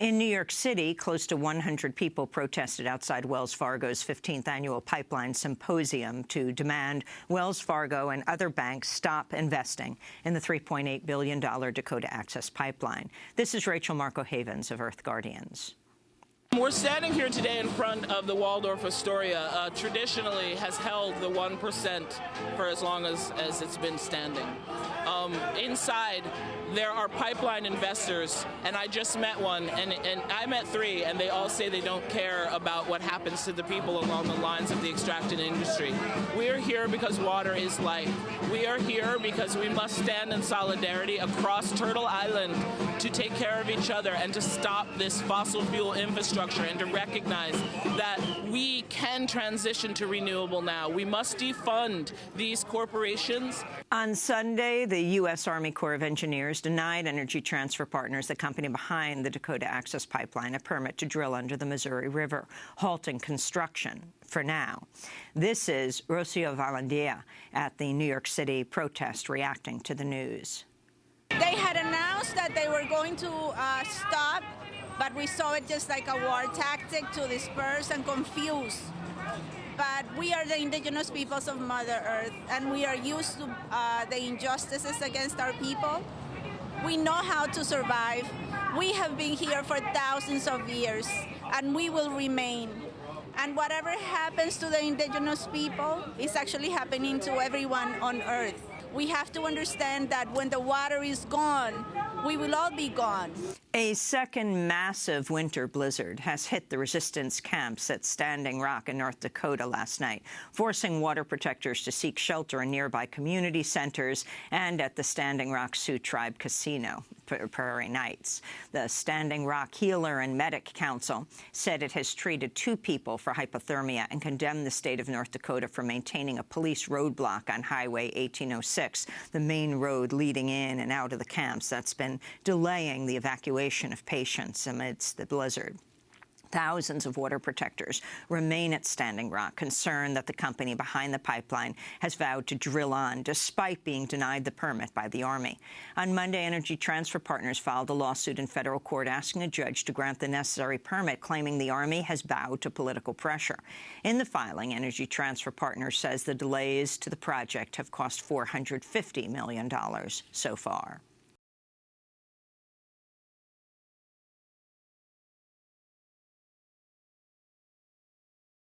In New York City, close to 100 people protested outside Wells Fargo's 15th annual pipeline symposium to demand Wells Fargo and other banks stop investing in the $3.8 billion Dakota Access Pipeline. This is Rachel Marco Havens of Earth Guardians. We're standing here today in front of the Waldorf Astoria. Uh, traditionally has held the 1% for as long as, as it's been standing. Um, inside, there are pipeline investors, and I just met one, and, and I met three, and they all say they don't care about what happens to the people along the lines of the extracting industry. We are here because water is life. We are here because we must stand in solidarity across Turtle Island to take care of each other and to stop this fossil fuel infrastructure and to recognize that we can transition to renewable now. We must defund these corporations. On Sunday, the U.S. Army Corps of Engineers denied Energy Transfer Partners, the company behind the Dakota Access Pipeline, a permit to drill under the Missouri River, halting construction for now. This is Rocio Vallandia at the New York City protest reacting to the news. They had announced that they were going to uh, stop, but we saw it just like a war tactic to disperse and confuse but we are the indigenous peoples of Mother Earth, and we are used to uh, the injustices against our people. We know how to survive. We have been here for thousands of years, and we will remain. And whatever happens to the indigenous people is actually happening to everyone on Earth. We have to understand that when the water is gone, we will all be gone. A second massive winter blizzard has hit the resistance camps at Standing Rock in North Dakota last night, forcing water protectors to seek shelter in nearby community centers and at the Standing Rock Sioux Tribe Casino, Prairie Knights. The Standing Rock Healer and Medic Council said it has treated two people for hypothermia and condemned the state of North Dakota for maintaining a police roadblock on Highway 1806, the main road leading in and out of the camps that's been delaying the evacuation of patients amidst the blizzard. Thousands of water protectors remain at Standing Rock, concerned that the company behind the pipeline has vowed to drill on, despite being denied the permit by the Army. On Monday, Energy Transfer Partners filed a lawsuit in federal court asking a judge to grant the necessary permit, claiming the Army has bowed to political pressure. In the filing, Energy Transfer Partners says the delays to the project have cost $450 million so far.